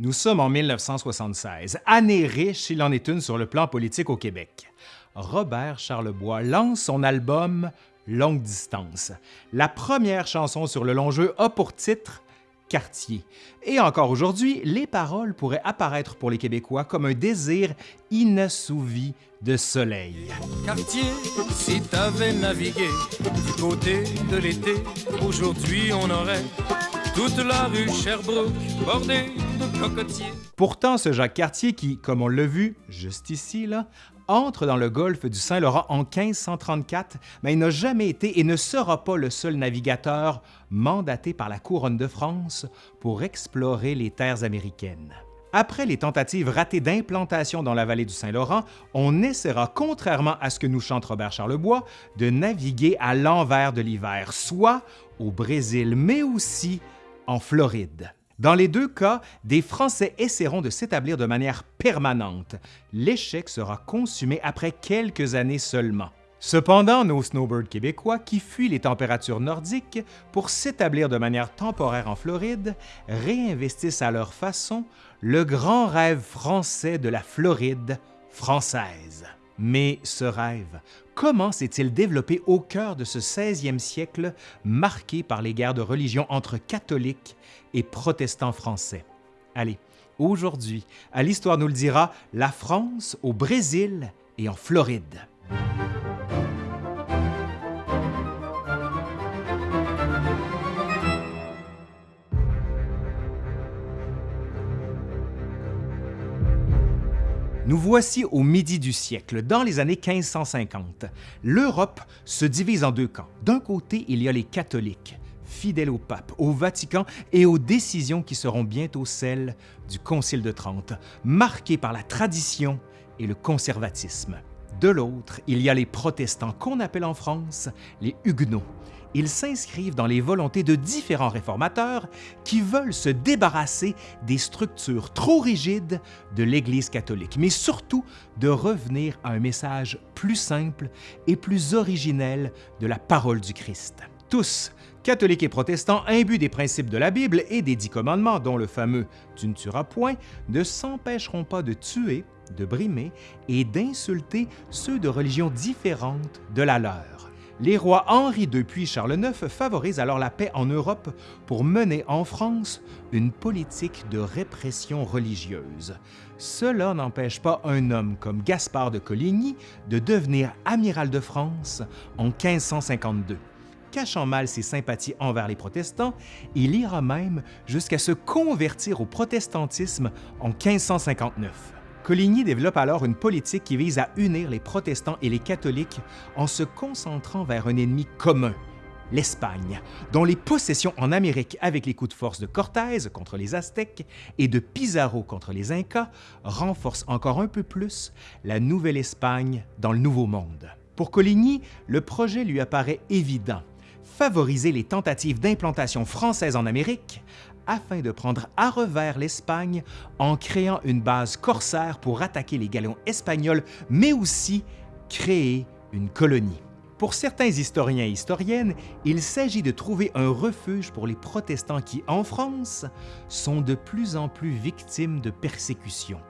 Nous sommes en 1976, année riche, il en est une sur le plan politique au Québec. Robert Charlebois lance son album Longue Distance. La première chanson sur le long jeu a pour titre Quartier. Et encore aujourd'hui, les paroles pourraient apparaître pour les Québécois comme un désir inassouvi de soleil. Quartier, si t'avais navigué du côté de l'été, aujourd'hui on aurait toute la rue Sherbrooke bordée de cocotiers. Pourtant, ce Jacques Cartier qui, comme on l'a vu juste ici, entre dans le golfe du Saint-Laurent en 1534, mais il n'a jamais été et ne sera pas le seul navigateur mandaté par la Couronne de France pour explorer les terres américaines. Après les tentatives ratées d'implantation dans la vallée du Saint-Laurent, on essaiera, contrairement à ce que nous chante Robert Charlebois, de naviguer à l'envers de l'hiver, soit au Brésil, mais aussi en Floride. Dans les deux cas, des Français essaieront de s'établir de manière permanente. L'échec sera consumé après quelques années seulement. Cependant, nos snowbirds québécois qui fuient les températures nordiques pour s'établir de manière temporaire en Floride réinvestissent à leur façon le grand rêve français de la Floride française. Mais ce rêve, comment s'est-il développé au cœur de ce 16e siècle marqué par les guerres de religion entre catholiques et protestants français? Allez, aujourd'hui, à l'Histoire nous le dira, la France au Brésil et en Floride. Nous voici au midi du siècle, dans les années 1550. L'Europe se divise en deux camps. D'un côté, il y a les catholiques, fidèles au pape, au Vatican et aux décisions qui seront bientôt celles du Concile de Trente, marquées par la tradition et le conservatisme. De l'autre, il y a les protestants qu'on appelle en France les Huguenots. Ils s'inscrivent dans les volontés de différents réformateurs qui veulent se débarrasser des structures trop rigides de l'Église catholique, mais surtout de revenir à un message plus simple et plus originel de la parole du Christ. Tous, catholiques et protestants imbus des principes de la Bible et des dix commandements, dont le fameux « tu ne tueras point », ne s'empêcheront pas de tuer, de brimer et d'insulter ceux de religions différentes de la leur. Les rois Henri II puis Charles IX favorisent alors la paix en Europe pour mener en France une politique de répression religieuse. Cela n'empêche pas un homme comme Gaspard de Coligny de devenir amiral de France en 1552. Cachant mal ses sympathies envers les protestants, il ira même jusqu'à se convertir au protestantisme en 1559. Coligny développe alors une politique qui vise à unir les protestants et les catholiques en se concentrant vers un ennemi commun, l'Espagne, dont les possessions en Amérique avec les coups de force de Cortés contre les Aztèques et de Pizarro contre les Incas renforcent encore un peu plus la Nouvelle-Espagne dans le Nouveau Monde. Pour Coligny, le projet lui apparaît évident favoriser les tentatives d'implantation française en Amérique afin de prendre à revers l'Espagne en créant une base corsaire pour attaquer les galeons espagnols, mais aussi créer une colonie. Pour certains historiens et historiennes, il s'agit de trouver un refuge pour les protestants qui, en France, sont de plus en plus victimes de persécutions.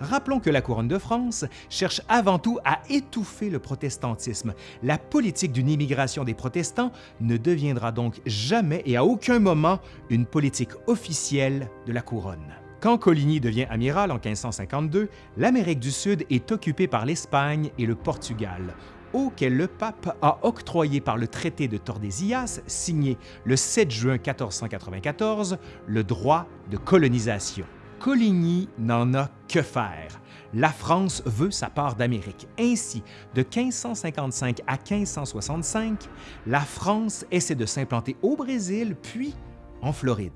Rappelons que la Couronne de France cherche avant tout à étouffer le protestantisme. La politique d'une immigration des protestants ne deviendra donc jamais et à aucun moment une politique officielle de la Couronne. Quand Coligny devient amiral en 1552, l'Amérique du Sud est occupée par l'Espagne et le Portugal, auquel le pape a octroyé par le traité de Tordesillas, signé le 7 juin 1494, le droit de colonisation. Coligny n'en a que faire. La France veut sa part d'Amérique. Ainsi, de 1555 à 1565, la France essaie de s'implanter au Brésil puis en Floride.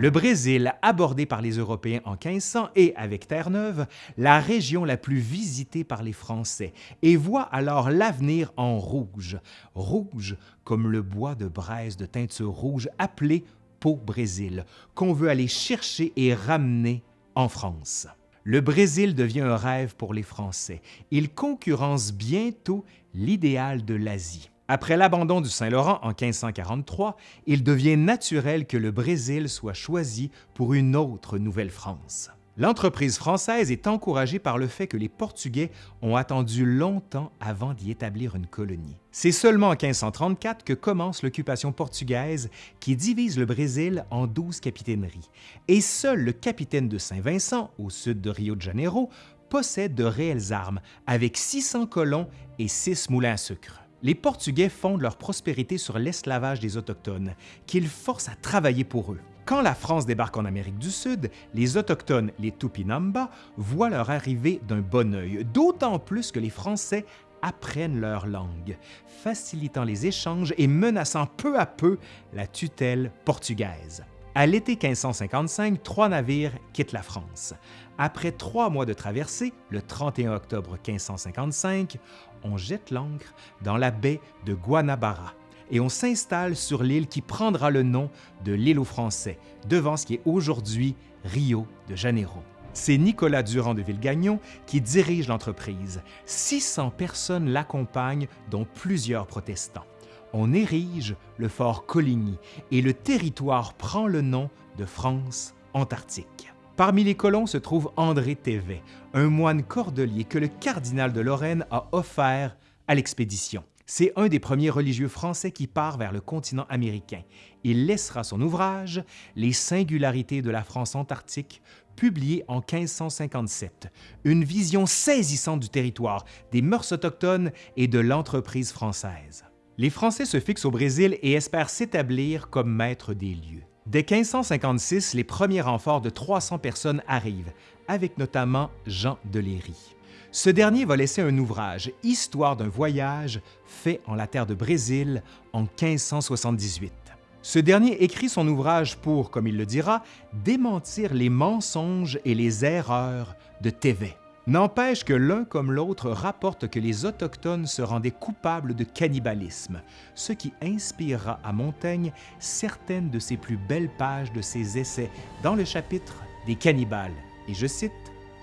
Le Brésil, abordé par les Européens en 1500 et avec Terre-Neuve, la région la plus visitée par les Français, et voit alors l'avenir en rouge, rouge comme le bois de braise de teinture rouge appelé Pau-Brésil, qu'on veut aller chercher et ramener en France. Le Brésil devient un rêve pour les Français. Il concurrence bientôt l'idéal de l'Asie. Après l'abandon du Saint-Laurent en 1543, il devient naturel que le Brésil soit choisi pour une autre Nouvelle-France. L'entreprise française est encouragée par le fait que les Portugais ont attendu longtemps avant d'y établir une colonie. C'est seulement en 1534 que commence l'occupation portugaise qui divise le Brésil en douze capitaineries, et seul le capitaine de Saint-Vincent, au sud de Rio de Janeiro, possède de réelles armes, avec 600 colons et 6 moulins à sucre. Les Portugais fondent leur prospérité sur l'esclavage des Autochtones, qu'ils forcent à travailler pour eux. Quand la France débarque en Amérique du Sud, les Autochtones, les Tupinamba, voient leur arrivée d'un bon œil, d'autant plus que les Français apprennent leur langue, facilitant les échanges et menaçant peu à peu la tutelle portugaise. À l'été 1555, trois navires quittent la France. Après trois mois de traversée, le 31 octobre 1555, on jette l'ancre dans la baie de Guanabara, et on s'installe sur l'île qui prendra le nom de l'île aux Français, devant ce qui est aujourd'hui Rio de Janeiro. C'est Nicolas Durand de Villegagnon qui dirige l'entreprise. 600 personnes l'accompagnent, dont plusieurs protestants. On érige le fort Coligny et le territoire prend le nom de France antarctique. Parmi les colons se trouve André Thévet, un moine cordelier que le cardinal de Lorraine a offert à l'expédition. C'est un des premiers religieux français qui part vers le continent américain. Il laissera son ouvrage Les singularités de la France antarctique, publié en 1557, une vision saisissante du territoire, des mœurs autochtones et de l'entreprise française. Les Français se fixent au Brésil et espèrent s'établir comme maîtres des lieux. Dès 1556, les premiers renforts de 300 personnes arrivent, avec notamment Jean de Léry. Ce dernier va laisser un ouvrage, Histoire d'un voyage, fait en la terre de Brésil en 1578. Ce dernier écrit son ouvrage pour, comme il le dira, démentir les mensonges et les erreurs de Thévet. N'empêche que l'un comme l'autre rapporte que les Autochtones se rendaient coupables de cannibalisme, ce qui inspirera à Montaigne certaines de ses plus belles pages de ses essais dans le chapitre des cannibales. Et je cite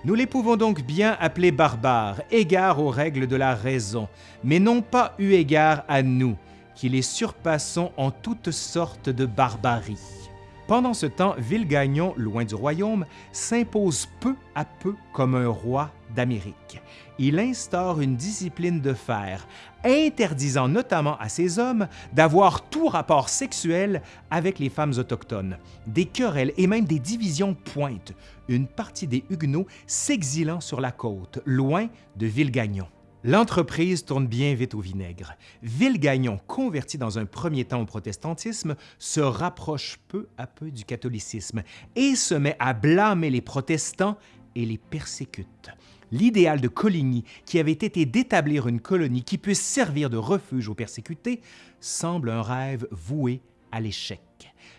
nous les pouvons donc bien appeler barbares, égards aux règles de la raison, mais non pas eu égard à nous, qui les surpassons en toutes sortes de barbarie. Pendant ce temps, Villegagnon, loin du royaume, s'impose peu à peu comme un roi d'Amérique. Il instaure une discipline de fer, interdisant notamment à ses hommes d'avoir tout rapport sexuel avec les femmes autochtones. Des querelles et même des divisions pointent, une partie des Huguenots s'exilant sur la côte, loin de Villegagnon. L'entreprise tourne bien vite au vinaigre. Villegagnon, converti dans un premier temps au protestantisme, se rapproche peu à peu du catholicisme et se met à blâmer les protestants et les persécute. L'idéal de Coligny, qui avait été d'établir une colonie qui puisse servir de refuge aux persécutés, semble un rêve voué à l'échec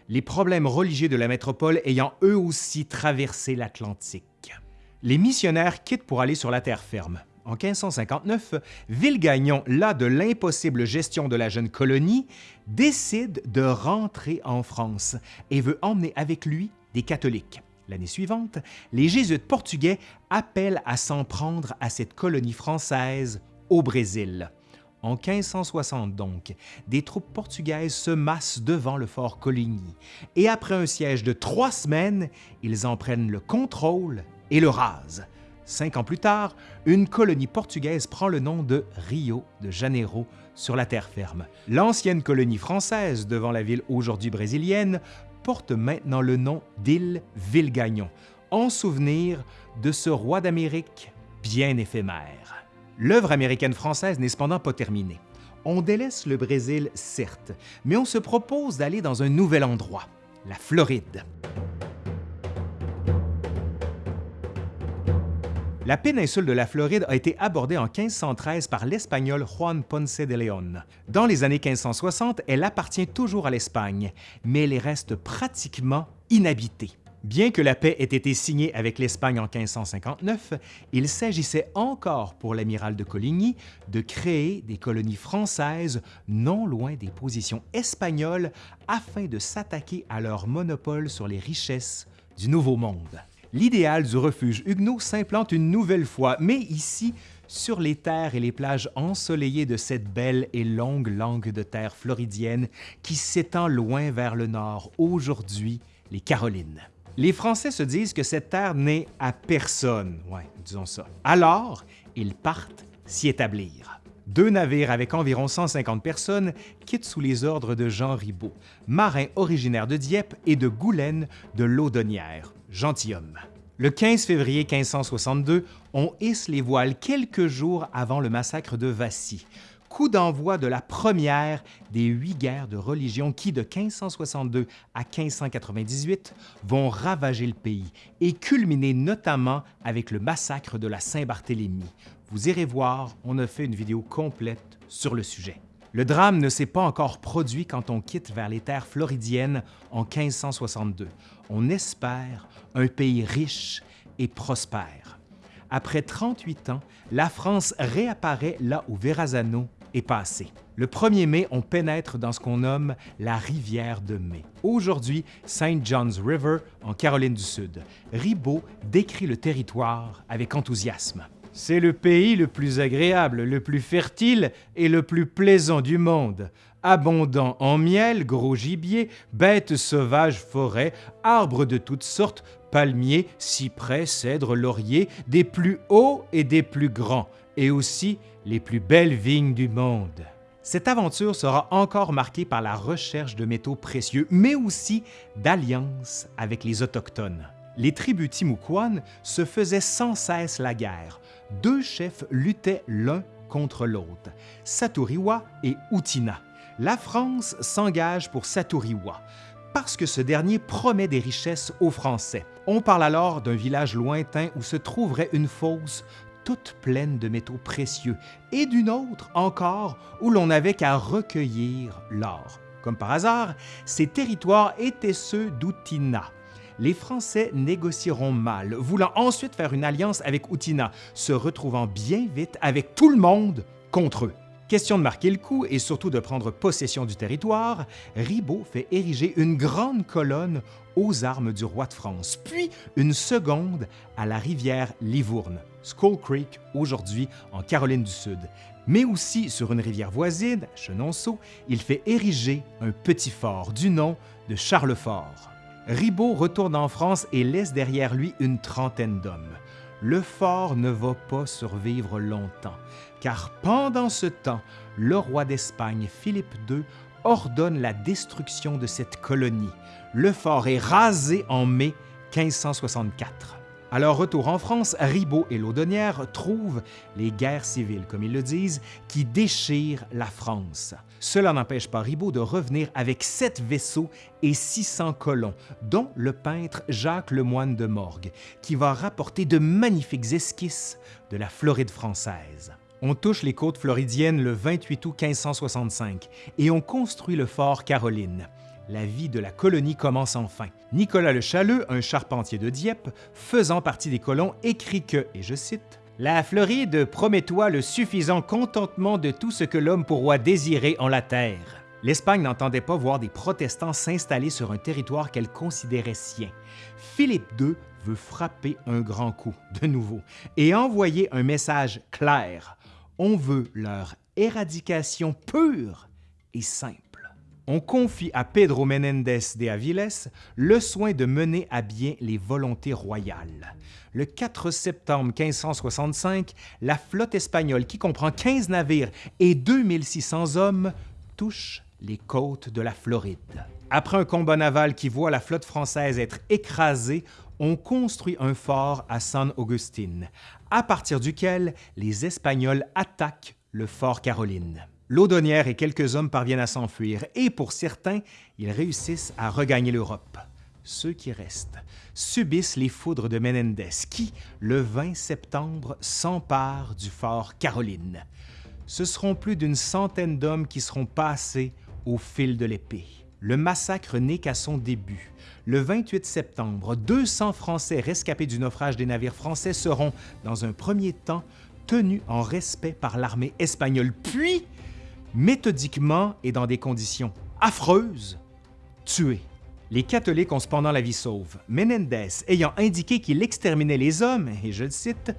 les problèmes religieux de la métropole ayant eux aussi traversé l'Atlantique. Les missionnaires quittent pour aller sur la terre ferme. En 1559, Villegagnon, las de l'impossible gestion de la jeune colonie, décide de rentrer en France et veut emmener avec lui des catholiques. L'année suivante, les jésuites portugais appellent à s'en prendre à cette colonie française au Brésil. En 1560 donc, des troupes portugaises se massent devant le fort Coligny et après un siège de trois semaines, ils en prennent le contrôle et le rasent. Cinq ans plus tard, une colonie portugaise prend le nom de Rio de Janeiro sur la terre ferme. L'ancienne colonie française devant la ville aujourd'hui brésilienne porte maintenant le nom d'île Villegagnon, en souvenir de ce roi d'Amérique bien éphémère. L'œuvre américaine-française n'est cependant pas terminée. On délaisse le Brésil, certes, mais on se propose d'aller dans un nouvel endroit, la Floride. La péninsule de la Floride a été abordée en 1513 par l'Espagnol Juan Ponce de León. Dans les années 1560, elle appartient toujours à l'Espagne, mais elle reste pratiquement inhabitée. Bien que la paix ait été signée avec l'Espagne en 1559, il s'agissait encore pour l'amiral de Coligny de créer des colonies françaises non loin des positions espagnoles afin de s'attaquer à leur monopole sur les richesses du Nouveau Monde. L'idéal du refuge huguenot s'implante une nouvelle fois, mais ici sur les terres et les plages ensoleillées de cette belle et longue langue de terre floridienne qui s'étend loin vers le nord, aujourd'hui les Carolines. Les Français se disent que cette terre n'est à personne. Alors, ils partent s'y établir. Deux navires avec environ 150 personnes quittent sous les ordres de Jean Ribault, marin originaire de Dieppe et de Goulaine de Laudonnière, gentilhomme. Le 15 février 1562, on hisse les voiles quelques jours avant le massacre de Vassy, coup d'envoi de la première des huit guerres de religion qui, de 1562 à 1598, vont ravager le pays et culminer notamment avec le massacre de la Saint-Barthélemy. Vous irez voir, on a fait une vidéo complète sur le sujet. Le drame ne s'est pas encore produit quand on quitte vers les terres floridiennes en 1562. On espère un pays riche et prospère. Après 38 ans, la France réapparaît là où Verrazano est passé. Le 1er mai, on pénètre dans ce qu'on nomme la rivière de mai. Aujourd'hui, St. John's River, en Caroline du Sud. Ribaud décrit le territoire avec enthousiasme. C'est le pays le plus agréable, le plus fertile et le plus plaisant du monde. Abondant en miel, gros gibier, bêtes sauvages, forêts, arbres de toutes sortes, palmiers, cyprès, cèdres, lauriers, des plus hauts et des plus grands, et aussi les plus belles vignes du monde. Cette aventure sera encore marquée par la recherche de métaux précieux, mais aussi d'alliances avec les Autochtones. Les tribus Timucuan se faisaient sans cesse la guerre. Deux chefs luttaient l'un contre l'autre, Saturiwa et Utina. La France s'engage pour Saturiwa parce que ce dernier promet des richesses aux Français. On parle alors d'un village lointain où se trouverait une fosse toute pleine de métaux précieux, et d'une autre encore où l'on n'avait qu'à recueillir l'or. Comme par hasard, ces territoires étaient ceux d'Outina. Les Français négocieront mal, voulant ensuite faire une alliance avec Outina, se retrouvant bien vite avec tout le monde contre eux. Question de marquer le coup et surtout de prendre possession du territoire, Ribaud fait ériger une grande colonne aux armes du roi de France, puis une seconde à la rivière Livourne. Skull Creek, aujourd'hui en Caroline du Sud. Mais aussi sur une rivière voisine, Chenonceau, il fait ériger un petit fort du nom de Charlefort. Ribaud retourne en France et laisse derrière lui une trentaine d'hommes. Le fort ne va pas survivre longtemps, car pendant ce temps, le roi d'Espagne, Philippe II, ordonne la destruction de cette colonie. Le fort est rasé en mai 1564. À leur retour en France, Ribaud et Laudonnière trouvent les guerres civiles, comme ils le disent, qui déchirent la France. Cela n'empêche pas Ribaud de revenir avec sept vaisseaux et 600 colons, dont le peintre Jacques Lemoine de Morgue, qui va rapporter de magnifiques esquisses de la Floride française. On touche les côtes floridiennes le 28 août 1565 et on construit le fort Caroline la vie de la colonie commence enfin. Nicolas le Challeux, un charpentier de Dieppe, faisant partie des colons, écrit que, et je cite, La Floride promet-toi le suffisant contentement de tout ce que l'homme pourra désirer en la terre. L'Espagne n'entendait pas voir des protestants s'installer sur un territoire qu'elle considérait sien. Philippe II veut frapper un grand coup, de nouveau, et envoyer un message clair. On veut leur éradication pure et simple on confie à Pedro Menendez de Aviles le soin de mener à bien les volontés royales. Le 4 septembre 1565, la flotte espagnole, qui comprend 15 navires et 2600 hommes, touche les côtes de la Floride. Après un combat naval qui voit la flotte française être écrasée, on construit un fort à San Agustin, à partir duquel les Espagnols attaquent le fort Caroline. Laudonnière et quelques hommes parviennent à s'enfuir et pour certains, ils réussissent à regagner l'Europe. Ceux qui restent subissent les foudres de Menendez qui, le 20 septembre, s'emparent du fort Caroline. Ce seront plus d'une centaine d'hommes qui seront passés au fil de l'épée. Le massacre n'est qu'à son début. Le 28 septembre, 200 Français rescapés du naufrage des navires français seront, dans un premier temps, tenus en respect par l'armée espagnole, puis méthodiquement et dans des conditions affreuses, tués. Les catholiques ont cependant la vie sauve, Menendez ayant indiqué qu'il exterminait les hommes, et je le cite,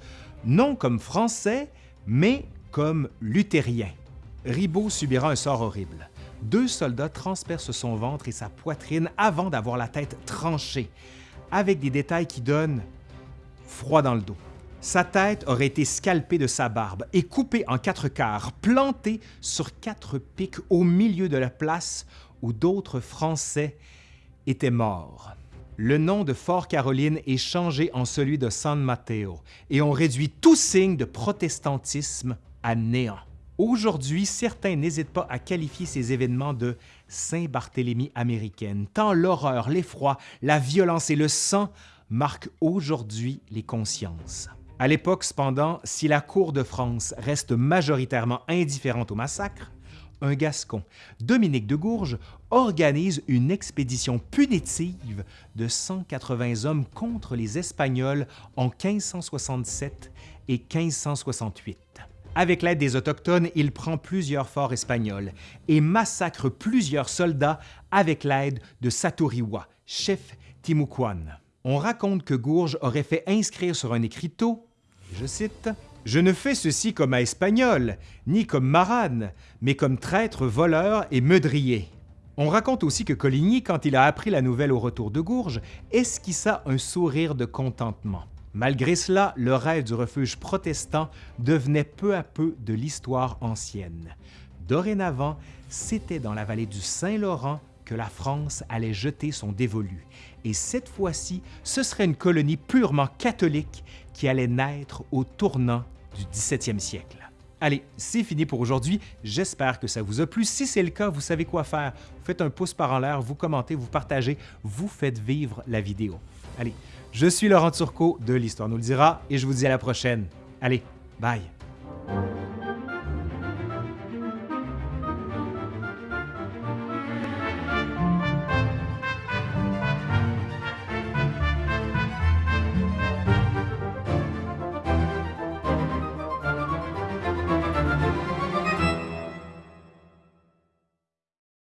non comme Français, mais comme luthérien. Ribaud subira un sort horrible. Deux soldats transpercent son ventre et sa poitrine avant d'avoir la tête tranchée, avec des détails qui donnent froid dans le dos. Sa tête aurait été scalpée de sa barbe et coupée en quatre quarts, plantée sur quatre pics au milieu de la place où d'autres Français étaient morts. Le nom de Fort Caroline est changé en celui de San Mateo et on réduit tout signe de protestantisme à néant. Aujourd'hui, certains n'hésitent pas à qualifier ces événements de Saint-Barthélemy américaine, tant l'horreur, l'effroi, la violence et le sang marquent aujourd'hui les consciences. À l'époque, cependant, si la cour de France reste majoritairement indifférente au massacre, un Gascon, Dominique de Gourges, organise une expédition punitive de 180 hommes contre les Espagnols en 1567 et 1568. Avec l'aide des Autochtones, il prend plusieurs forts espagnols et massacre plusieurs soldats avec l'aide de Satoriwa, chef Timucuan. On raconte que Gourges aurait fait inscrire sur un écriteau je cite, Je ne fais ceci comme à Espagnol, ni comme marane, mais comme traître, voleur et meudrier. On raconte aussi que Coligny, quand il a appris la nouvelle au retour de Gourges, esquissa un sourire de contentement. Malgré cela, le rêve du refuge protestant devenait peu à peu de l'histoire ancienne. Dorénavant, c'était dans la vallée du Saint-Laurent que la France allait jeter son dévolu. Et cette fois-ci, ce serait une colonie purement catholique qui allait naître au tournant du 17e siècle. Allez, c'est fini pour aujourd'hui. J'espère que ça vous a plu. Si c'est le cas, vous savez quoi faire. Faites un pouce par en l'air, vous commentez, vous partagez, vous faites vivre la vidéo. Allez, je suis Laurent Turcot de l'Histoire nous le dira et je vous dis à la prochaine. Allez, bye!